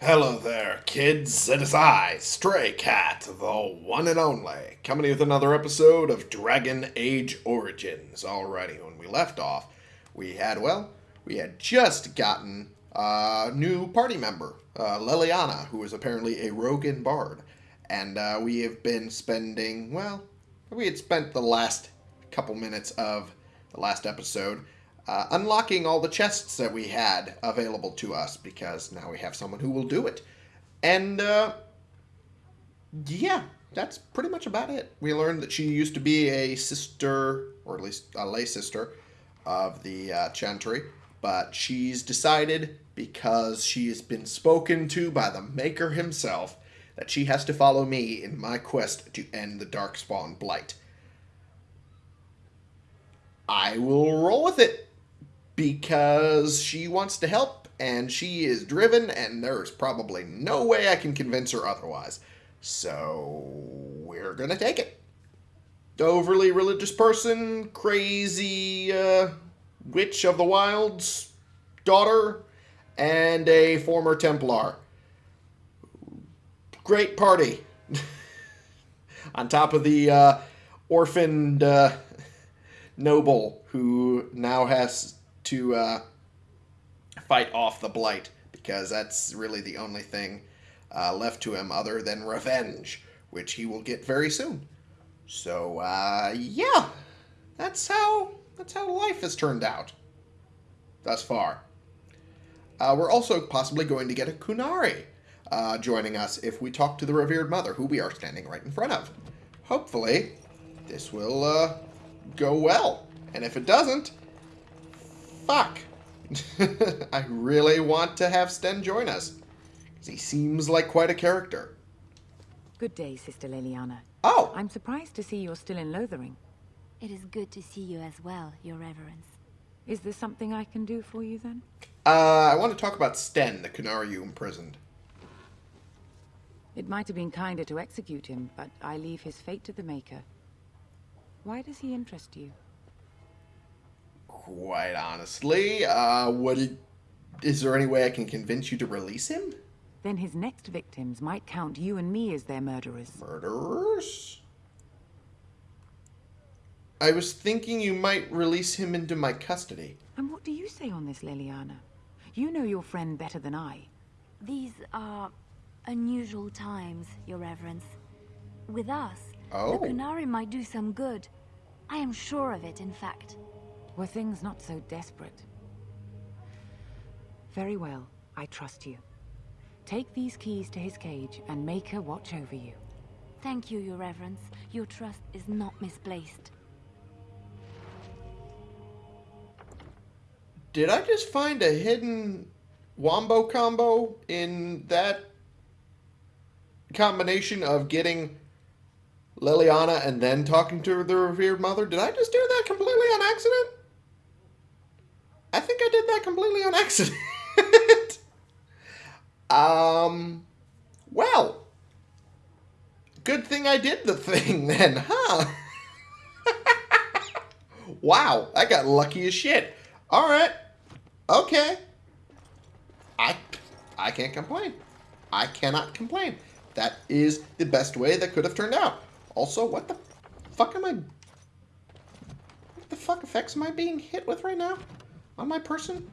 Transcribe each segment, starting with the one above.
Hello there, kids. It is I, Stray Cat, the one and only, coming with another episode of Dragon Age Origins. Alrighty, when we left off, we had, well, we had just gotten a new party member, uh, Leliana, who is apparently a Rogan bard. And uh, we have been spending, well, we had spent the last couple minutes of the last episode uh, unlocking all the chests that we had available to us because now we have someone who will do it. And uh, yeah, that's pretty much about it. We learned that she used to be a sister, or at least a lay sister, of the uh, Chantry, but she's decided because she has been spoken to by the Maker himself that she has to follow me in my quest to end the Darkspawn Blight. I will roll with it because she wants to help and she is driven and there's probably no way I can convince her otherwise. So we're going to take it. Overly religious person, crazy uh, witch of the wilds daughter, and a former Templar. Great party. On top of the uh, orphaned uh, noble who now has to uh, fight off the blight because that's really the only thing uh, left to him other than revenge, which he will get very soon. So uh, yeah, that's how that's how life has turned out thus far. Uh, we're also possibly going to get a Qunari uh, joining us if we talk to the revered mother, who we are standing right in front of. Hopefully, this will uh, go well. And if it doesn't, fuck. I really want to have Sten join us. He seems like quite a character. Good day, Sister Leliana. Oh! I'm surprised to see you're still in Lothering. It is good to see you as well, Your Reverence. Is there something I can do for you, then? Uh, I want to talk about Sten, the Qunari you imprisoned. It might have been kinder to execute him, but I leave his fate to the Maker. Why does he interest you? Quite honestly, uh, what is there any way I can convince you to release him? Then his next victims might count you and me as their murderers. Murderers? I was thinking you might release him into my custody. And what do you say on this, Leliana? You know your friend better than I. These are unusual times, Your Reverence. With us, Oh. the Qunari might do some good. I am sure of it, in fact. Were things not so desperate? Very well, I trust you. Take these keys to his cage and make her watch over you. Thank you, Your Reverence. Your trust is not misplaced. Did I just find a hidden wombo combo in that combination of getting Leliana and then talking to the revered mother? Did I just do that completely on accident? I think I did that completely on accident. um, well, good thing I did the thing then, huh? wow, I got lucky as shit. All right, okay. I, I can't complain. I cannot complain. That is the best way that could have turned out. Also, what the fuck am I... What the fuck effects am I being hit with right now? On my person?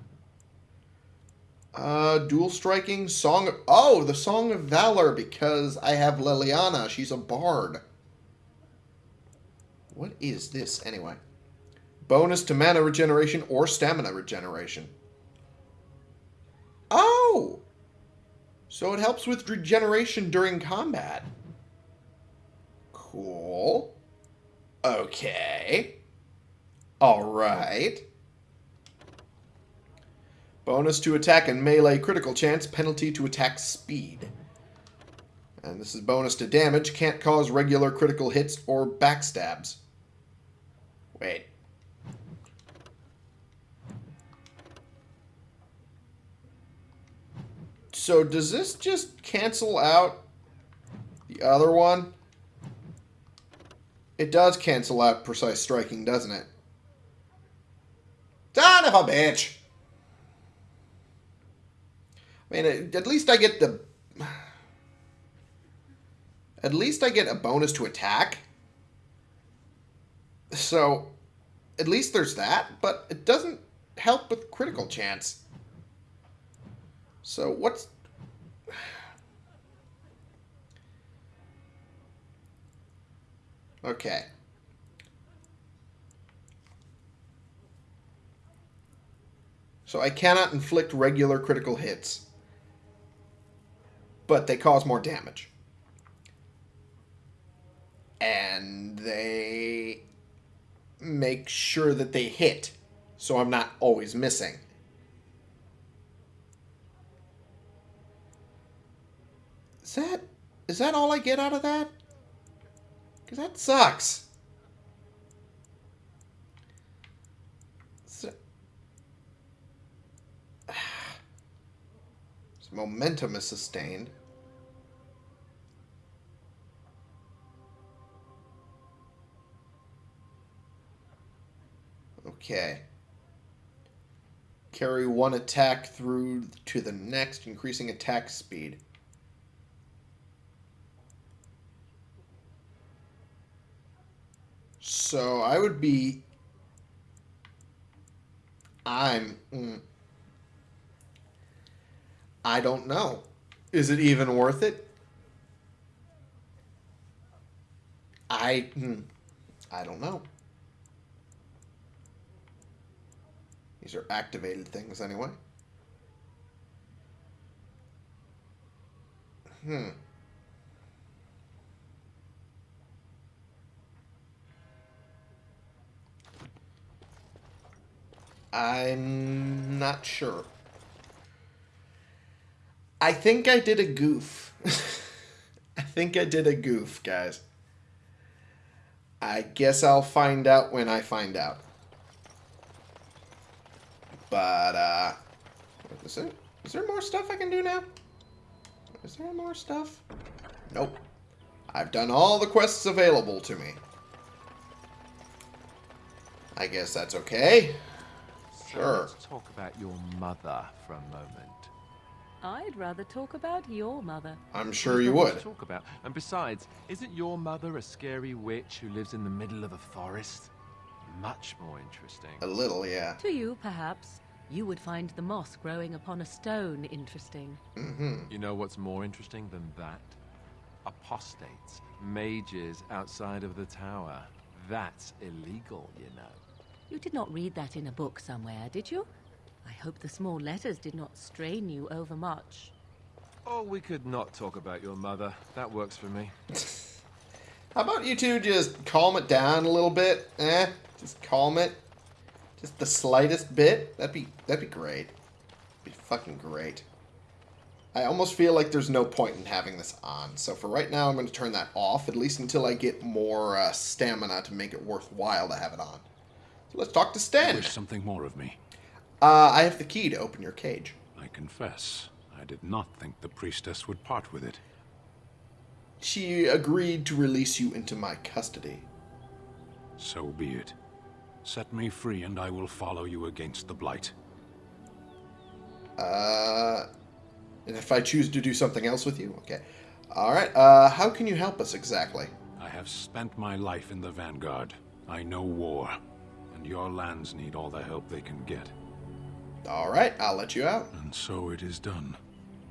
Uh, dual striking, song. Oh, the Song of Valor, because I have Leliana. She's a bard. What is this, anyway? Bonus to mana regeneration or stamina regeneration. Oh! So it helps with regeneration during combat. Cool. Okay. Alright. Bonus to attack and melee critical chance, penalty to attack speed. And this is bonus to damage, can't cause regular critical hits or backstabs. Wait. So does this just cancel out the other one? It does cancel out precise striking, doesn't it? Son of a bitch! I mean, at least I get the... At least I get a bonus to attack. So, at least there's that, but it doesn't help with critical chance. So, what's... Okay. So I cannot inflict regular critical hits. But they cause more damage. And they make sure that they hit. So I'm not always missing. Is that is that all I get out of that? Because that sucks. So, so momentum is sustained. Okay. Carry one attack through to the next, increasing attack speed. So I would be. I'm. Mm, I don't know. Is it even worth it? I. Mm, I don't know. These are activated things anyway. Hmm. I'm not sure. I think I did a goof. I think I did a goof, guys. I guess I'll find out when I find out. But, uh... Is there, is there more stuff I can do now? Is there more stuff? Nope. I've done all the quests available to me. I guess that's okay. Sure. Let's talk about your mother for a moment. I'd rather talk about your mother. I'm sure you There's not much would. Talk about. And besides, isn't your mother a scary witch who lives in the middle of a forest? Much more interesting. A little, yeah. To you, perhaps. You would find the moss growing upon a stone interesting. Mm-hmm. You know what's more interesting than that? Apostates, mages outside of the tower. That's illegal, you know. You did not read that in a book somewhere, did you? I hope the small letters did not strain you overmuch. Oh, we could not talk about your mother. That works for me. How about you two just calm it down a little bit? Eh? Just calm it. Just the slightest bit? That'd be that'd be great. Be fucking great. I almost feel like there's no point in having this on. So for right now, I'm going to turn that off, at least until I get more uh, stamina to make it worthwhile to have it on. So let's talk to You wish something more of me. Uh, I have the key to open your cage. I confess, I did not think the priestess would part with it. She agreed to release you into my custody. So be it. Set me free and I will follow you against the Blight. Uh, and if I choose to do something else with you, okay. All right. Uh, how can you help us exactly? I have spent my life in the Vanguard. I know war, and your lands need all the help they can get. All right, I'll let you out. And so it is done.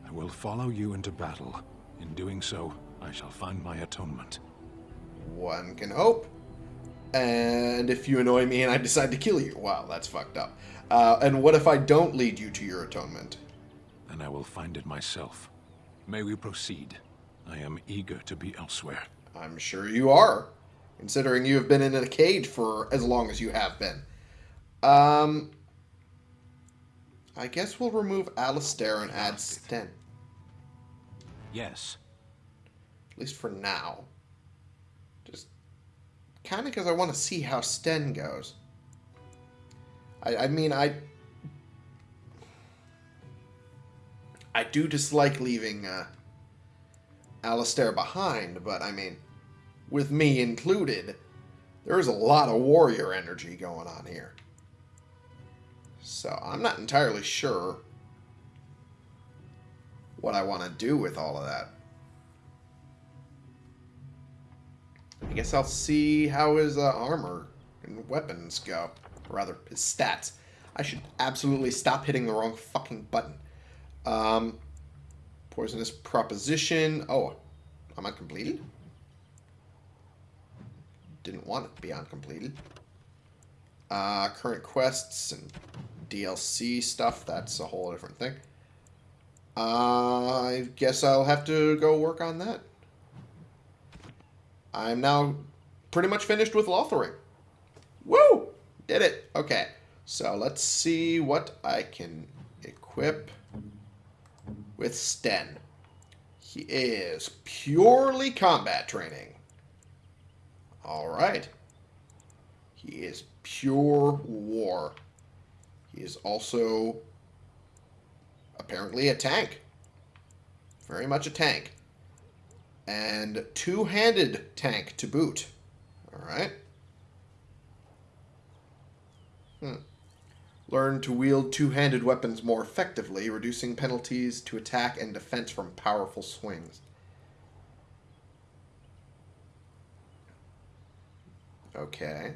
I will follow you into battle. In doing so, I shall find my atonement. One can hope. And if you annoy me and I decide to kill you, wow, that's fucked up. Uh, and what if I don't lead you to your atonement? Then I will find it myself. May we proceed? I am eager to be elsewhere. I'm sure you are, considering you have been in a cage for as long as you have been. Um, I guess we'll remove Alistair and add Sten, Yes, at least for now. Just kind of because I want to see how Sten goes. I, I mean, I I do dislike leaving uh, Alistair behind, but I mean, with me included, there is a lot of warrior energy going on here. So I'm not entirely sure what I want to do with all of that. I guess I'll see how his uh, armor and weapons go. Or rather, his stats. I should absolutely stop hitting the wrong fucking button. Um, poisonous proposition. Oh, am I completed? Didn't want it to be uncompleted. Uh, current quests and DLC stuff, that's a whole different thing. Uh, I guess I'll have to go work on that. I'm now pretty much finished with Lothering. Woo! Did it. Okay. So let's see what I can equip with Sten. He is purely combat training. Alright. He is pure war. He is also apparently a tank. Very much a tank. And two-handed tank to boot. Alright. Hmm. Learn to wield two-handed weapons more effectively, reducing penalties to attack and defense from powerful swings. Okay.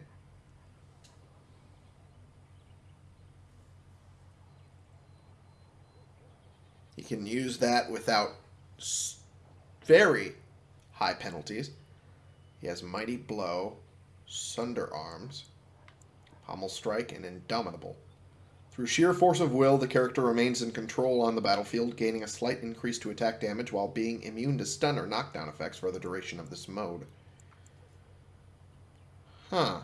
He can use that without very high penalties. He has Mighty Blow, Sunder Arms, Pommel Strike, and Indomitable. Through sheer force of will, the character remains in control on the battlefield, gaining a slight increase to attack damage while being immune to stun or knockdown effects for the duration of this mode. Huh.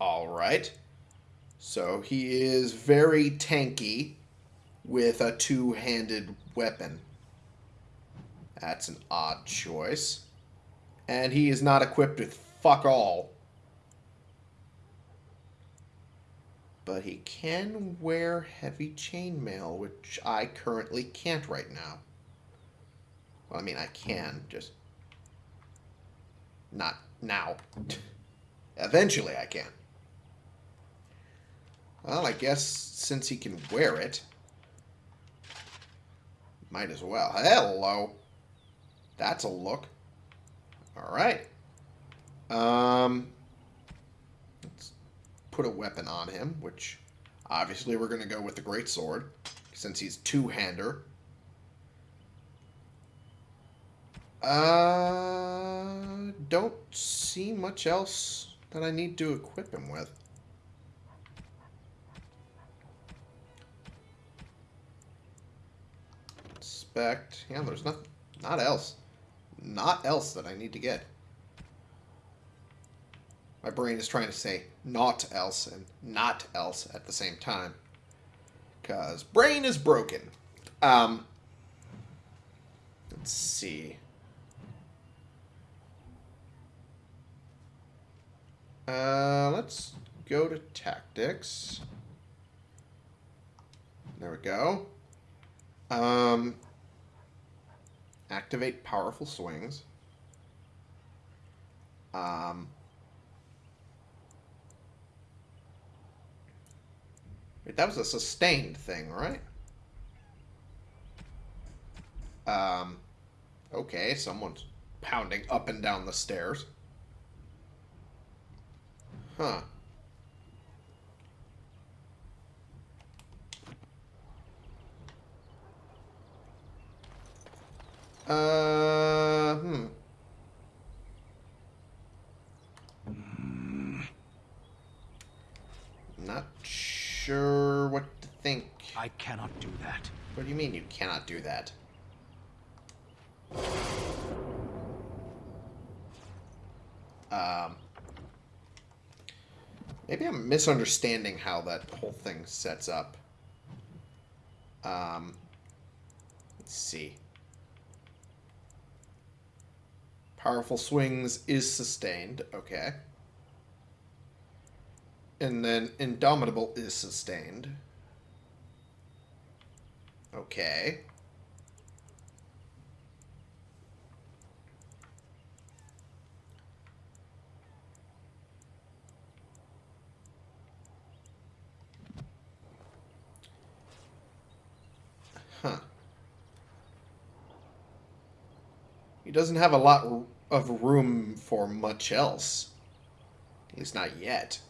Alright. So he is very tanky with a two-handed weapon. That's an odd choice. And he is not equipped with fuck all. But he can wear heavy chainmail, which I currently can't right now. Well, I mean, I can, just not now. Eventually I can. Well, I guess since he can wear it, might as well. Hello. That's a look. All right. Um, let's put a weapon on him, which obviously we're going to go with the great sword since he's two-hander. Uh, don't see much else that I need to equip him with. Yeah, there's not, not else. Not else that I need to get. My brain is trying to say not else and not else at the same time. Because brain is broken. Um, let's see. Uh, let's go to tactics. There we go. Um, activate powerful swings. Um, wait, that was a sustained thing, right? Um, okay, someone's pounding up and down the stairs. Huh. Uh, hmm. Not sure what to think. I cannot do that. What do you mean you cannot do that? Um, maybe I'm misunderstanding how that whole thing sets up. Um, let's see. Powerful swings is sustained. Okay. And then Indomitable is sustained. Okay. Huh. He doesn't have a lot of room for much else. At least not yet.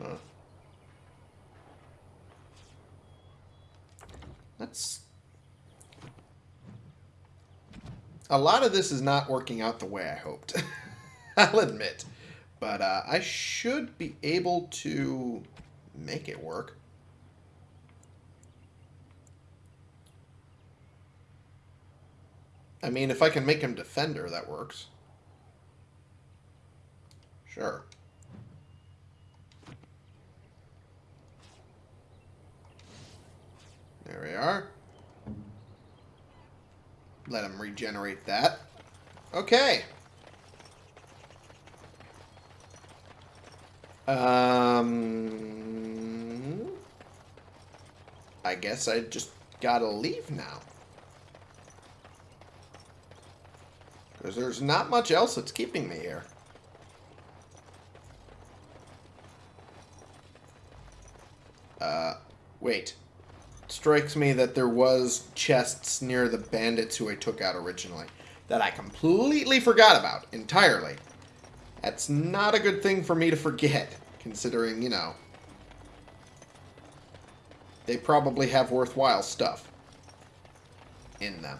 Huh. That's... A lot of this is not working out the way I hoped. I'll admit. But uh, I should be able to make it work. I mean, if I can make him defender, that works. Sure. There we are. Let him regenerate that. Okay. Um, I guess I just gotta leave now. Because there's not much else that's keeping me here. Uh, wait. It strikes me that there was chests near the bandits who I took out originally. That I completely forgot about, entirely. That's not a good thing for me to forget, considering, you know, they probably have worthwhile stuff in them.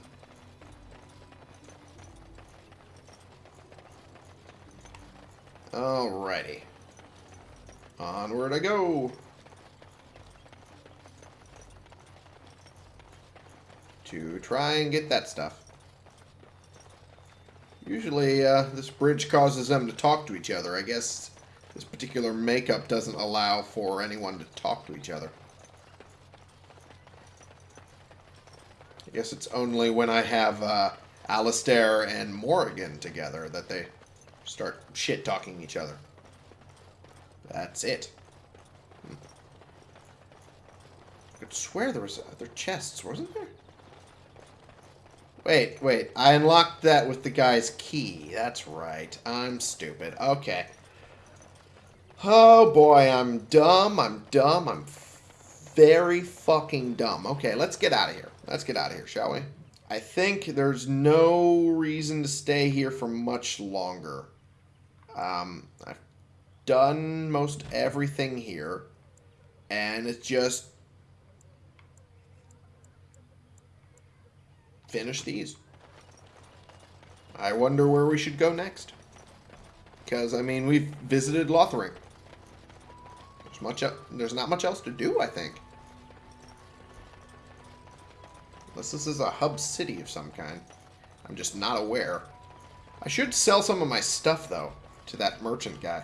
Alrighty. Onward I go. To try and get that stuff. Usually, uh, this bridge causes them to talk to each other. I guess this particular makeup doesn't allow for anyone to talk to each other. I guess it's only when I have uh, Alistair and Morrigan together that they start shit-talking each other. That's it. Hmm. I could swear there was other chests, wasn't there? Wait, wait. I unlocked that with the guy's key. That's right. I'm stupid. Okay. Oh boy, I'm dumb. I'm dumb. I'm very fucking dumb. Okay, let's get out of here. Let's get out of here, shall we? I think there's no reason to stay here for much longer. Um, I've done most everything here. And it's just finish these. I wonder where we should go next. Because, I mean, we've visited Lothering. There's, much, there's not much else to do, I think. Unless this is a hub city of some kind. I'm just not aware. I should sell some of my stuff, though, to that merchant guy.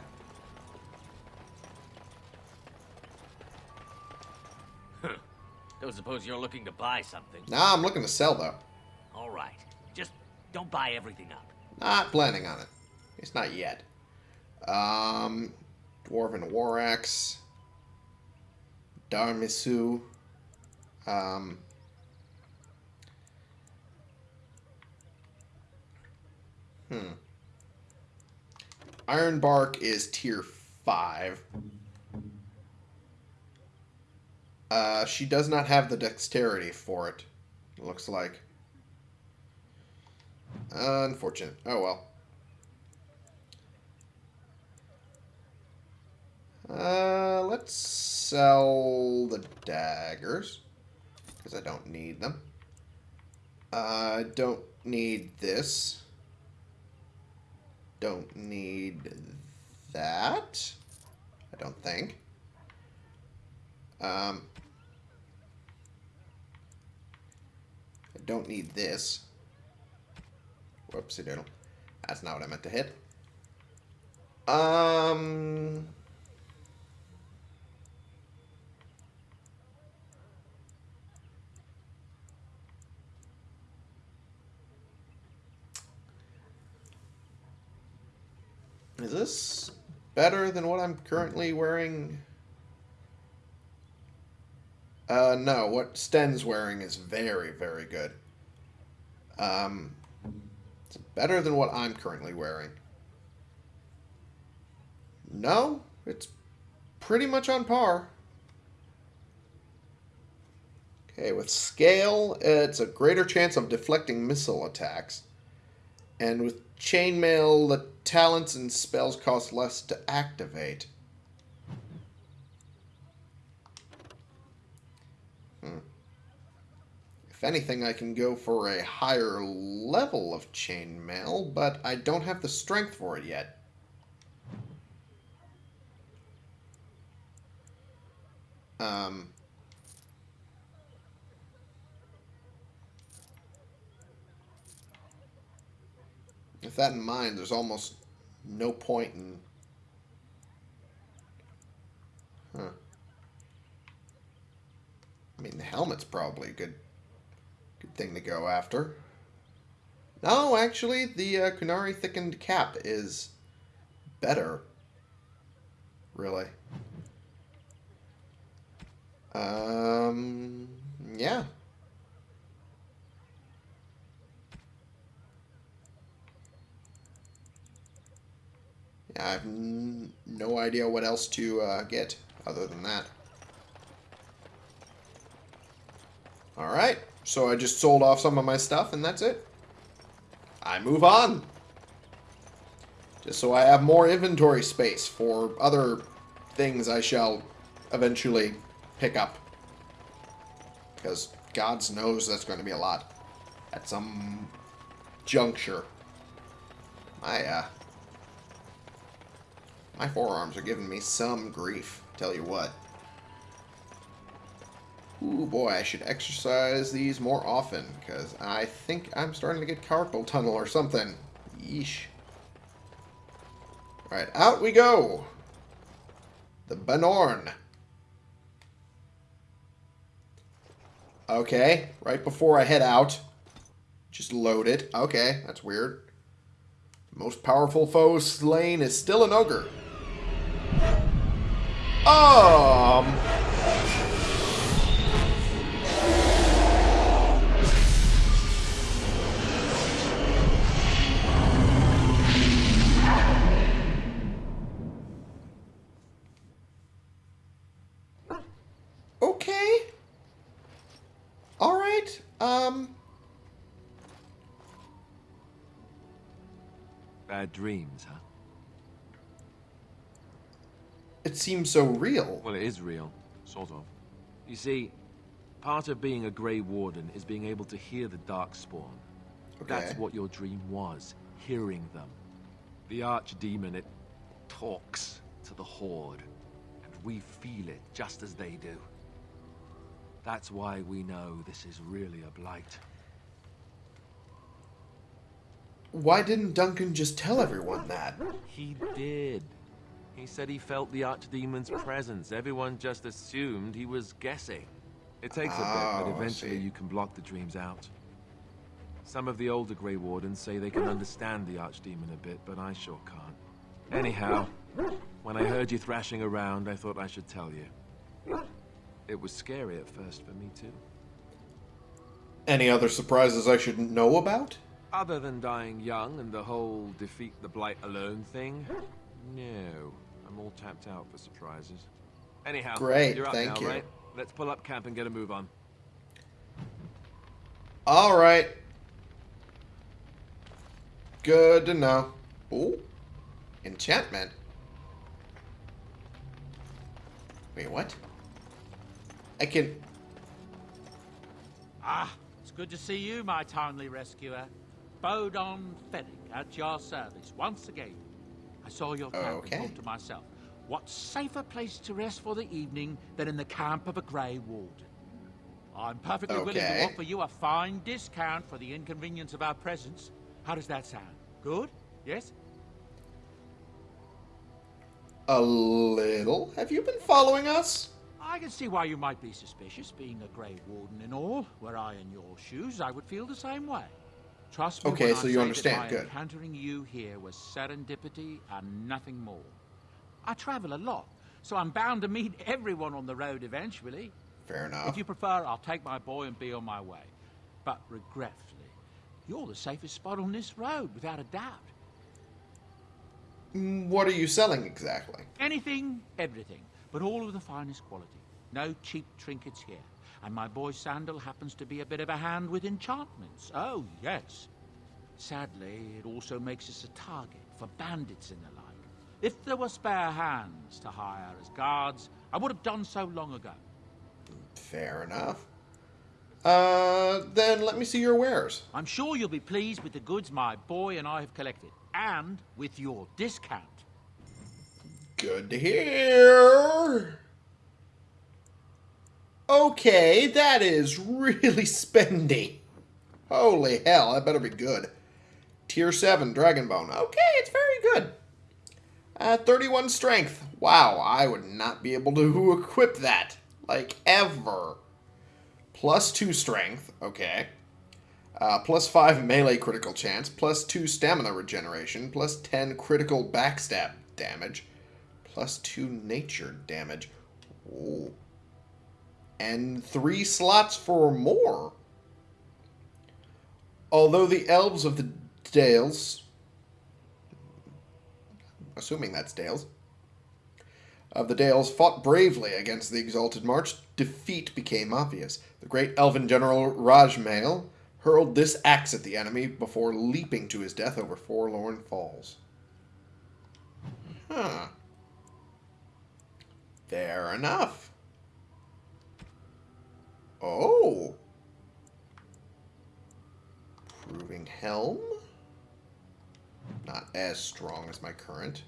Don't suppose you're looking to buy something. Nah, I'm looking to sell, though. All right. Just don't buy everything up. Not planning on it. It's not yet. Um, Dwarven War Axe. Darmisu. Um, hmm. Ironbark is tier 5. Uh, she does not have the dexterity for it, it looks like. Unfortunate. Oh well. Uh, let's sell the daggers. Because I don't need them. I uh, don't need this. Don't need that. I don't think. Um, I don't need this. Whoopsie doodle. That's not what I meant to hit. Um... Is this better than what I'm currently wearing? Uh, no, what Sten's wearing is very, very good. Um, it's better than what I'm currently wearing. No, it's pretty much on par. Okay, with scale, it's a greater chance of deflecting missile attacks. And with chainmail, the talents and spells cost less to activate. Hmm. If anything, I can go for a higher level of chainmail, but I don't have the strength for it yet. Um, with that in mind, there's almost no point in. Huh. I mean, the helmet's probably a good, good thing to go after. No, actually, the uh, Qunari thickened cap is better. Really. Um, yeah. I have no idea what else to uh, get other than that. Alright, so I just sold off some of my stuff and that's it. I move on. Just so I have more inventory space for other things I shall eventually pick up. Because God's knows that's going to be a lot. At some juncture. My, uh... My forearms are giving me some grief. Tell you what. Ooh, boy, I should exercise these more often, because I think I'm starting to get carpal tunnel or something. Yeesh. Alright, out we go! The Bannorn. Okay, right before I head out. Just load it. Okay, that's weird. Most powerful foe slain is still an ogre. Um... Okay. All right. Um. Bad dreams, huh? It seems so real. Well, it is real, sort of. You see, part of being a Grey Warden is being able to hear the Darkspawn. That's what your dream was, hearing them. The Archdemon, it talks to the Horde, and we feel it just as they do. That's why we know this is really a blight. Why didn't Duncan just tell everyone that? He did. He said he felt the Archdemon's presence. Everyone just assumed he was guessing. It takes a bit, Oh, but eventually you can block the dreams out. Some of the older Grey Wardens say they can understand the Archdemon a bit, but I sure can't. Anyhow, when I heard you thrashing around, I thought I should tell you. It was scary at first for me, too. Any other surprises I shouldn't know about? Other than dying young and the whole defeat the Blight alone thing, no. I'm all tapped out for surprises. Anyhow, Great, you're up thank now, you. right? Let's pull up camp and get a move on. All right. Good to know. Ooh. Enchantment. Wait, what? I can... Ah, it's good to see you, my timely rescuer. Bodahn Feddic at your service once again. I saw your camp Okay. and thought to myself, what safer place to rest for the evening than in the camp of a Grey Warden? I'm perfectly willing to offer you a fine discount for the inconvenience of our presence. How does that sound? Good? Yes? A little? Have you been following us? I can see why you might be suspicious, being a Grey Warden and all. Were I in your shoes, I would feel the same way. Trust me Okay, so I you understand, good. encountering you here was serendipity and nothing more. I travel a lot, so I'm bound to meet everyone on the road eventually. Fair enough. If you prefer, I'll take my boy and be on my way. But regretfully, you're the safest spot on this road, without a doubt. Mm, What are you selling exactly? Anything, everything, but all of the finest quality. No cheap trinkets here. And my boy Sandal happens to be a bit of a hand with enchantments. Oh, yes. Sadly, it also makes us a target for bandits and the like. If there were spare hands to hire as guards, I would have done so long ago. Fair enough. Uh, then let me see your wares. I'm sure you'll be pleased with the goods my boy and I have collected, and with your discount. Good to hear. Okay, that is really spendy. Holy hell, that better be good. Tier 7 Dragonbone. Okay, it's very good. Uh, 31 strength. Wow, I would not be able to equip that. Like, ever. Plus 2 strength. Okay. Uh, plus 5 melee critical chance. Plus 2 stamina regeneration. Plus 10 critical backstab damage. Plus 2 nature damage. Ooh. And 3 slots for more. Although the elves of the Dales assuming that's Dales, of the Dales fought bravely against the Exalted March, defeat became obvious. The great elven general Rajmail hurled this axe at the enemy before leaping to his death over Forlorn Falls. Huh. Fair enough. Oh. Proving Helm? Not as strong as my current.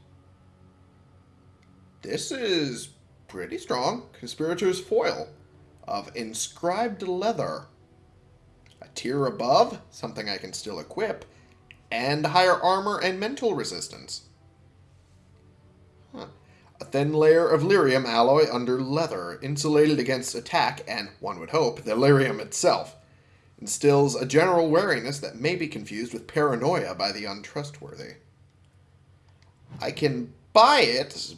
This is pretty strong. Conspirator's Foil of Inscribed Leather. A tier above, something I can still equip, and higher armor and mental resistance. A thin layer of lyrium alloy under leather, insulated against attack and, one would hope, the lyrium itself. Instills a general wariness that may be confused with paranoia by the untrustworthy. I can buy it,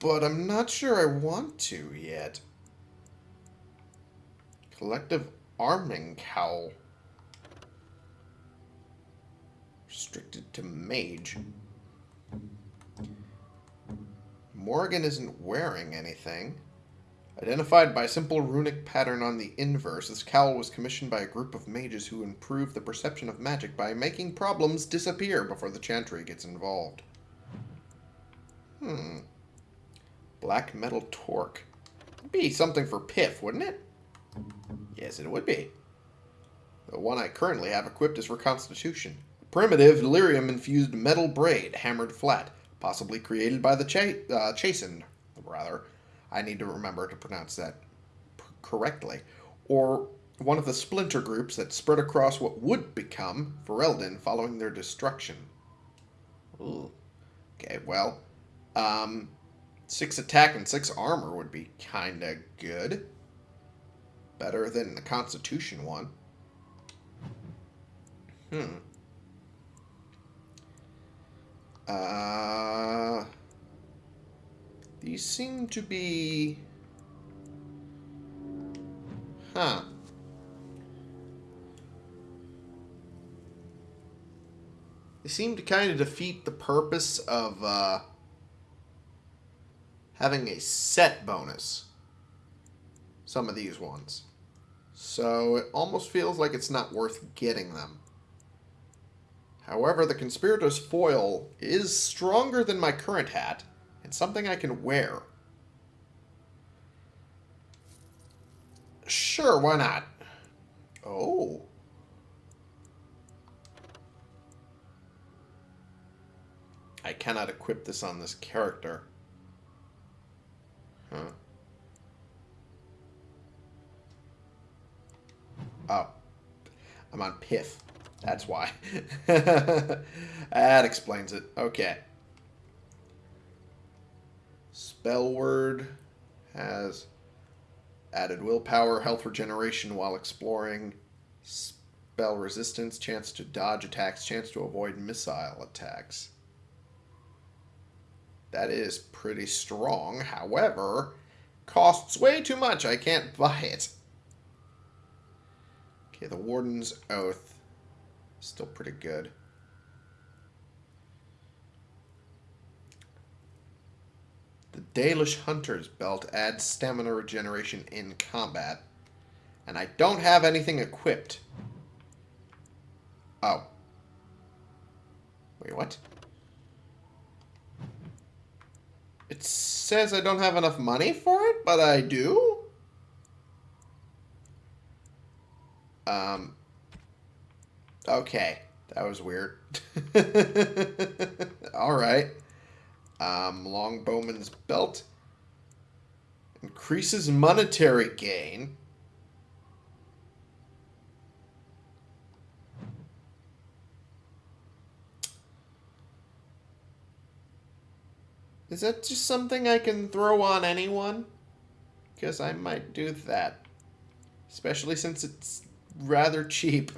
but I'm not sure I want to yet. Collective Arming Cowl. Restricted to Mage. Morrigan isn't wearing anything. Identified by simple runic pattern on the inverse, this cowl was commissioned by a group of mages who improve the perception of magic by making problems disappear before the chantry gets involved. Hmm. Black metal torque. Be something for Piff, wouldn't it? Yes, it would be. The one I currently have equipped is for Constitution. Primitive, delirium-infused metal braid, hammered flat, possibly created by the cha uh, Chastened, rather. I need to remember to pronounce that correctly. Or one of the splinter groups that spread across what would become Ferelden following their destruction. Ooh. Okay, well, um, six attack and six armor would be kinda good. Better than the Constitution one. Hmm. Uh, these seem to be... Huh. They seem to kind of defeat the purpose of uh, having a set bonus. Some of these ones. So it almost feels like it's not worth getting them. However, the Conspirator's Foil is stronger than my current hat, and something I can wear. Sure, why not? Oh. I cannot equip this on this character. Huh. Oh. I'm on Piff. That's why. that explains it. Okay. Spellward has added willpower, health regeneration while exploring, spell resistance, chance to dodge attacks, chance to avoid missile attacks. That is pretty strong. However, costs way too much. I can't buy it. Okay, the Warden's Oath. Still pretty good. The Dalish Hunter's Belt adds stamina regeneration in combat. And I don't have anything equipped. Oh. Wait, what? It says I don't have enough money for it, but I do? Um. Okay. That was weird. Alright. Um, Longbowman's Belt. Increases monetary gain. Is that just something I can throw on anyone? Because I might do that. Especially since it's rather cheap.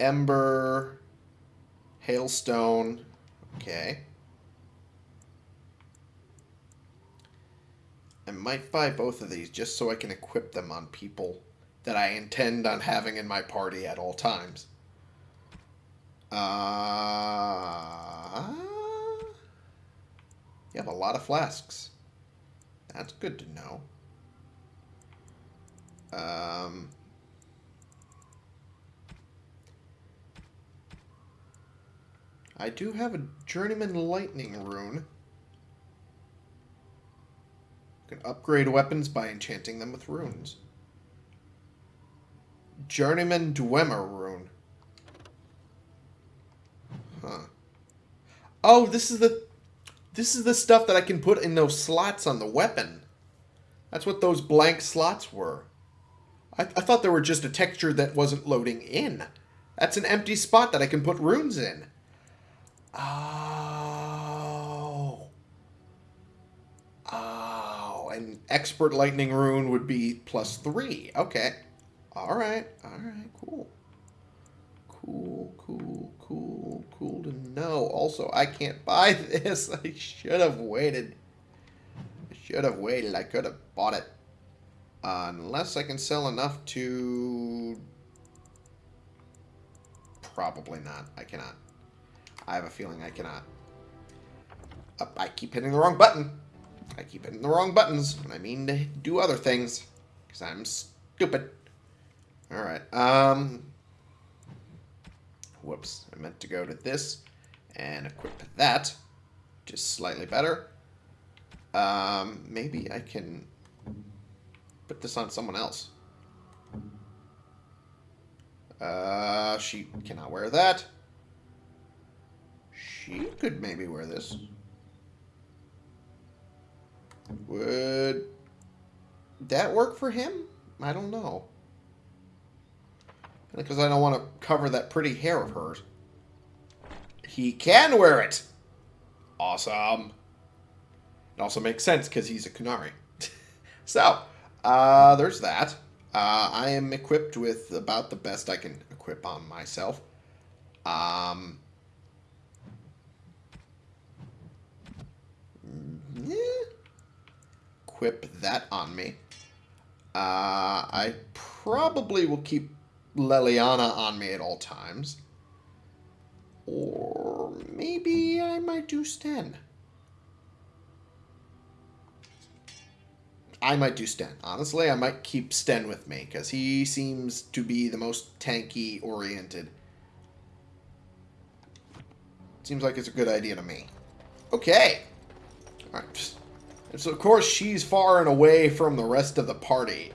Ember. Hailstone. Okay. I might buy both of these just so I can equip them on people that I intend on having in my party at all times. Uh... You have a lot of flasks. That's good to know. Um, I do have a Journeyman Lightning Rune. You can upgrade weapons by enchanting them with runes. Journeyman Dweomer Rune. Huh. Oh, this is the this is the stuff that I can put in those slots on the weapon. That's what those blank slots were. I, I thought they were just a texture that wasn't loading in. That's an empty spot that I can put runes in. Oh. Oh. And expert lightning rune would be plus three. Okay. Alright. Alright. Cool. Cool, cool, cool, cool to know. Also, I can't buy this. I should have waited. I should have waited. I could have bought it. Uh, unless I can sell enough to... Probably not. I cannot. I have a feeling I cannot. I keep hitting the wrong button. I keep hitting the wrong buttons when I mean to do other things. Because I'm stupid. Alright. Um, Whoops, I meant to go to this and equip that. Just slightly better. Um, maybe I can put this on someone else. Uh, she cannot wear that. She could maybe wear this. Would that work for him? I don't know. Because I don't want to cover that pretty hair of hers. He can wear it! Awesome. It also makes sense because he's a Qunari. so, uh, there's that. Uh, I am equipped with about the best I can equip on myself. Um, yeah. Equip that on me. Uh, I probably will keep Leliana on me at all times. Or maybe I might do Sten. I might do Sten. Honestly, I might keep Sten with me because he seems to be the most tanky oriented. Seems like it's a good idea to me. Okay. Alright. So, of course, she's far and away from the rest of the party.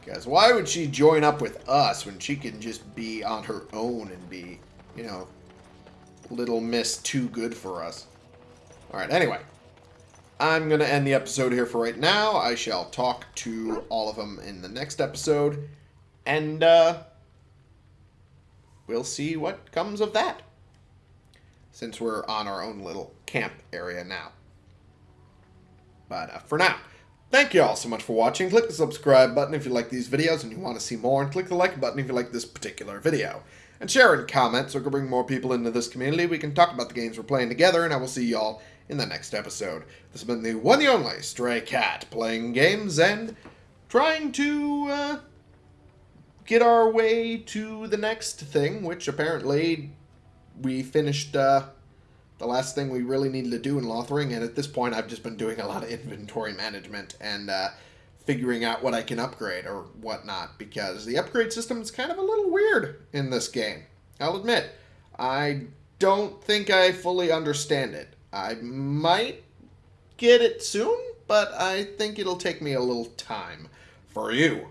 Because why would she join up with us when she can just be on her own and be, you know, little miss too good for us? Alright, anyway. I'm going to end the episode here for right now. I shall talk to all of them in the next episode. And, uh, we'll see what comes of that. Since we're on our own little camp area now. But uh, for now, Thank you all so much for watching. Click the subscribe button if you like these videos and you want to see more, and click the like button if you like this particular video. And share and comment so we can bring more people into this community. We can talk about the games we're playing together, and I will see y'all in the next episode. This has been the one and only Stray Cat, playing games and trying to uh, get our way to the next thing, which apparently we finished uh, the last thing we really needed to do in Lothering, and at this point, I've just been doing a lot of inventory management and uh, figuring out what I can upgrade or whatnot, because the upgrade system is kind of a little weird in this game. I'll admit, I don't think I fully understand it. I might get it soon, but I think it'll take me a little time. For you,